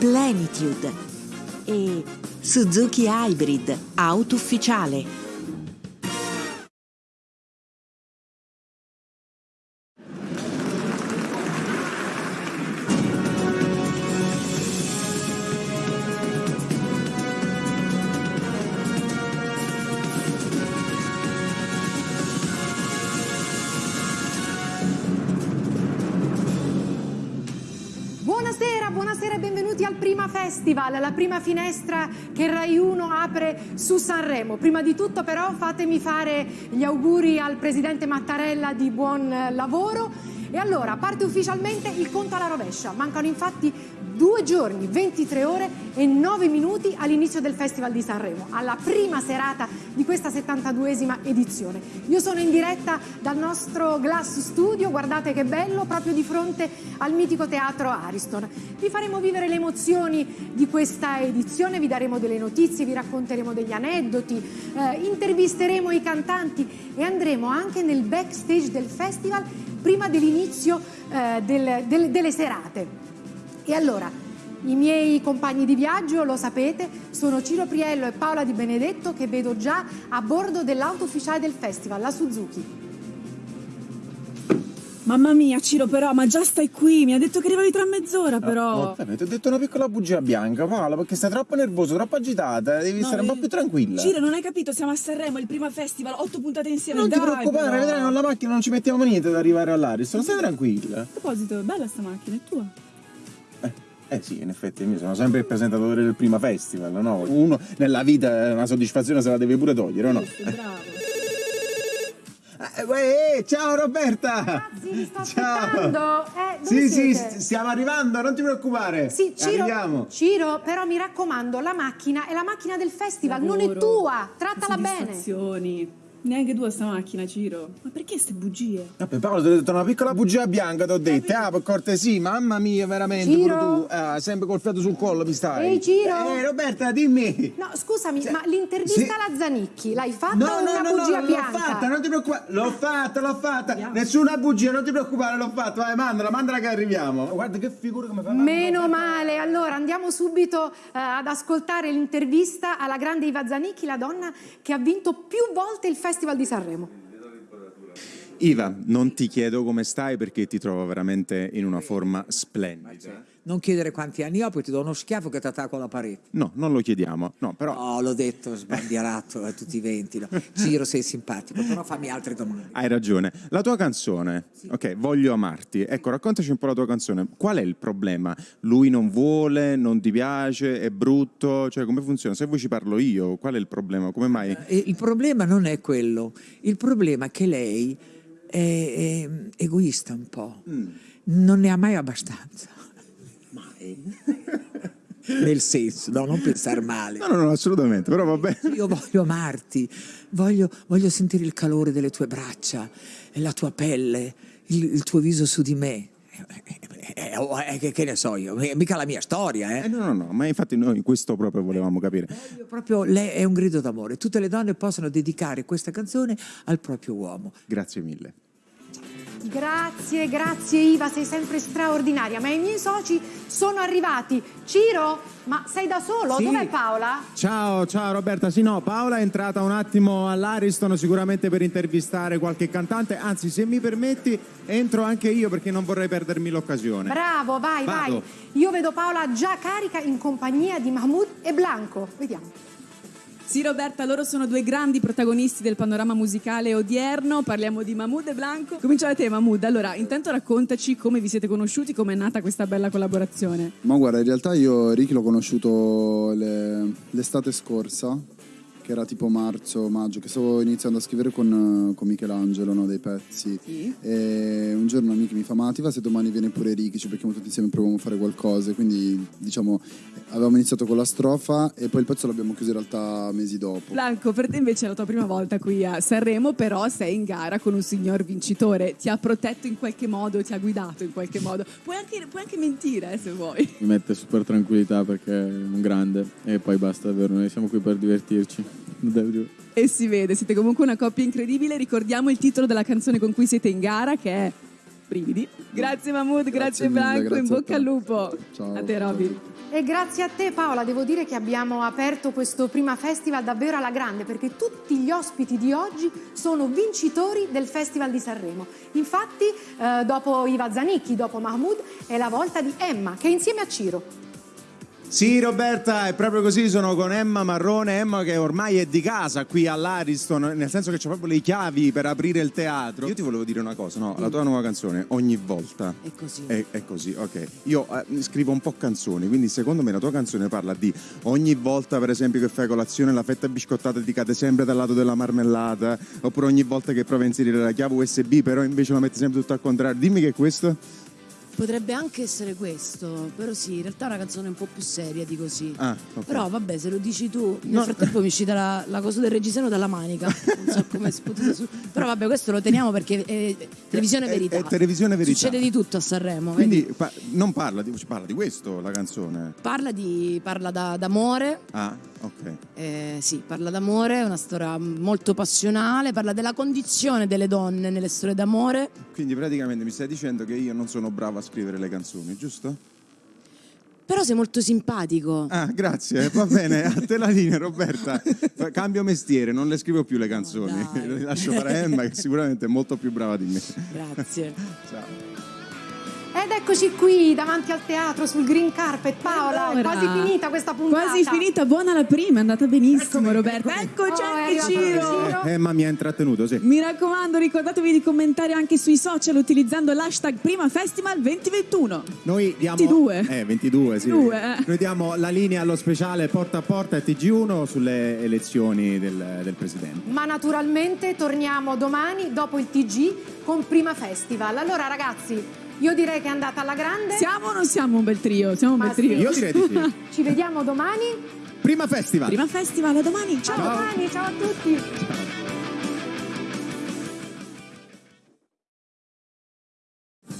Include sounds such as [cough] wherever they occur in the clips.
Plenitude e Suzuki Hybrid, auto ufficiale. Prima Festival, la prima finestra che Rai 1 apre su Sanremo. Prima di tutto però fatemi fare gli auguri al Presidente Mattarella di buon lavoro. E allora parte ufficialmente il conto alla rovescia. Mancano infatti due giorni, 23 ore e 9 minuti all'inizio del Festival di Sanremo, alla prima serata di questa 72esima edizione. Io sono in diretta dal nostro Glass Studio, guardate che bello, proprio di fronte al mitico teatro Ariston. Vi faremo vivere le emozioni di questa edizione, vi daremo delle notizie, vi racconteremo degli aneddoti, eh, intervisteremo i cantanti e andremo anche nel backstage del festival prima dell'inizio eh, del, del, delle serate. E allora, i miei compagni di viaggio, lo sapete, sono Ciro Priello e Paola Di Benedetto che vedo già a bordo dell'auto ufficiale del festival, la Suzuki. Mamma mia, Ciro, però, ma già stai qui. Mi ha detto che arrivavi tra mezz'ora, però. Oh, ti ho detto una piccola bugia bianca, Paola, perché stai troppo nervoso, troppo agitata. Devi No, stare un po' eh, più tranquilla. Ciro, non hai capito? Siamo a Sanremo, il primo festival, otto puntate insieme. non ti dai, preoccupare, però. vedrai, con la macchina non ci mettiamo niente ad arrivare all'Ariston. Stai tranquilla. A proposito, è bella sta macchina, è tua. Eh, eh sì, in effetti, io sono sempre il presentatore del prima festival, no? Uno nella vita eh, una soddisfazione se la deve pure togliere, o no? Bravo. Eh, uè, ciao Roberta! Ragazzi, vi sto aspettando. Eh, sì, sì, siete? st- stiamo arrivando, non ti preoccupare. Sì, Ciro, Arriviamo. Ciro, però mi raccomando, la macchina è la macchina del festival, non è Lavoro, tua, trattala bene. Neanche tu a sta macchina, Ciro. Ma perché ste bugie? Vabbè, Paolo, ti ho detto una piccola bugia bianca, ti ho detto, ah, per cortesia, mamma mia, veramente, Ciro? pure tu, ah, sempre col fiato sul collo mi stai. Ehi, Ciro? Eh, Roberta, dimmi. No, scusami, Cioè, ma l'intervista sì. alla Zanicchi l'hai fatta No, o no, una no, no, bugia l'ho bianca? fatta, non ti preoccupare, l'ho fatta, l'ho fatta, nessuna bugia, non ti preoccupare, l'ho fatta, vai, mandala, mandala che arriviamo. Guarda che figura come fa. Meno male, allora andiamo subito eh, ad ascoltare l'intervista alla grande Iva Zanicchi, la donna che ha vinto più volte il Festival di Sanremo. Iva, non ti chiedo come stai perché ti trovo veramente in una forma splendida. Non chiedere quanti anni ho, poi ti do uno schiaffo che ti attacco alla parete. No, non lo chiediamo, no, però... Oh, l'ho detto, sbandierato a tutti i venti. no. Ciro, sei simpatico, però fammi altre domande. Hai ragione. La tua canzone, ok, voglio amarti. Ecco, raccontaci un po' la tua canzone. Qual è il problema? Lui non vuole, non ti piace, è brutto? Cioè, come funziona? Se vuoi ci parlo io, qual è il problema? Come mai? E il problema non è quello, il problema è che lei è, è egoista un po', non ne ha mai abbastanza. [laughs] Nel senso, no, non pensare male. No, no, no, assolutamente, però va bene. Io voglio amarti, voglio, voglio sentire il calore delle tue braccia, la tua pelle, il, il tuo viso su di me. Eh, eh, oh, eh, che, che ne so io, è mica la mia storia, Eh, eh. no, no, no, ma infatti noi questo proprio volevamo capire. Proprio lei è un grido d'amore. Tutte le donne possono dedicare questa canzone al proprio uomo. Grazie mille. Grazie, grazie Iva, sei sempre straordinaria, ma i miei soci sono arrivati. Ciro, ma sei da solo? Sì. Dov'è Paola? Ciao, ciao Roberta. Sì, no, Paola è entrata un attimo all'Ariston sicuramente per intervistare qualche cantante. Anzi, se mi permetti, entro anche io perché non vorrei perdermi l'occasione. Bravo, vai, Vado. vai. Io vedo Paola già carica in compagnia di Mahmoud e Blanco. Vediamo. Sì, Roberta, loro sono due grandi protagonisti del panorama musicale odierno. Parliamo di Mahmood e Blanco. Comincia da te, Mahmood. Allora, intanto raccontaci come vi siete conosciuti, come è nata questa bella collaborazione. Ma guarda, in realtà io Ricky l'ho conosciuto le- l'estate scorsa, che era tipo marzo, maggio, che stavo iniziando a scrivere con, con Michelangelo no, dei pezzi. E un giorno un amico mi fa, ma ti va se domani viene pure Ricky, ci becchiamo tutti insieme e proviamo a fare qualcosa. Quindi diciamo avevamo iniziato con la strofa e poi il pezzo l'abbiamo chiuso in realtà mesi dopo. Blanco, per te invece è la tua prima volta qui a Sanremo, però sei in gara con un signor vincitore. Ti ha protetto in qualche modo, ti ha guidato in qualche modo. Puoi anche, puoi anche mentire, eh, se vuoi. mi mette super tranquillità perché è un grande e poi basta davvero, noi siamo qui per divertirci. E si vede, siete comunque una coppia incredibile. Ricordiamo il titolo della canzone con cui siete in gara, che è Brividi. Grazie Mahmood, grazie, mille, Blanco, in grazie a bocca al lupo. Ciao. A te Robby. E grazie a te Paola, devo dire che abbiamo aperto questo prima festival davvero alla grande perché tutti gli ospiti di oggi sono vincitori del Festival di Sanremo. Infatti eh, dopo Iva Zanicchi, dopo Mahmood è la volta di Emma che è insieme a Ciro. Sì, Roberta, è proprio così. Sono con Emma Marrone. Emma che ormai è di casa qui all'Ariston, nel senso che c'ha proprio le chiavi per aprire il teatro. Io ti volevo dire una cosa, no? La tua nuova canzone, ogni volta. È così. È, è così, ok. Io eh, scrivo un po' canzoni, quindi secondo me la tua canzone parla di ogni volta, per esempio, che fai colazione, la fetta biscottata ti cade sempre dal lato della marmellata, oppure ogni volta che provi a inserire la chiave USB, però invece la metti sempre tutto al contrario. Dimmi che è questo? Potrebbe anche essere questo, però sì, in realtà è una canzone un po' più seria di così. Ah, ok. Però vabbè, se lo dici tu, nel No. frattempo mi è uscita la, la cosa del reggiseno dalla manica. Non so come potuto su. Però vabbè, questo lo teniamo perché è televisione È- verità. è televisione verità. Succede di tutto a Sanremo. Quindi pa- non parla di, parla di questo la canzone. Parla, di, parla da- d'amore, Ah, ok. eh, sì, parla d'amore, è una storia molto passionale, parla della condizione delle donne nelle storie d'amore. Quindi praticamente mi stai dicendo che io non sono bravo a scrivere le canzoni, giusto? Però sei molto simpatico. Ah, grazie, va bene, a te la linea Roberta. Cambio mestiere, non le scrivo più le canzoni, No, [laughs] le lascio fare a Emma che sicuramente è molto più brava di me. Grazie. [laughs] Ciao. Ed eccoci qui davanti al teatro sul green carpet. Paola, è Allora, quasi finita questa puntata. Quasi finita, buona la prima, è andata benissimo Roberta. Eccoci Oh, è anche Ciro. Ciro. Emma mi ha intrattenuto, sì. Mi raccomando, ricordatevi di commentare anche sui social utilizzando l'hashtag Prima Festival 2021. Noi diamo 22. Eh, 22, sì. 22, eh. Noi diamo la linea allo speciale porta a porta e TG1 sulle elezioni del, del presidente. Ma naturalmente torniamo domani dopo il TG con Prima Festival. Allora ragazzi, io direi che è andata alla grande. Siamo o non siamo un bel trio? Siamo un Ma bel trio. sì. Io direi di sì. [laughs] Ci vediamo domani. Prima festival. Prima Festival, a domani. Ciao. A domani, ciao a tutti.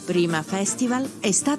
Prima Festival è stato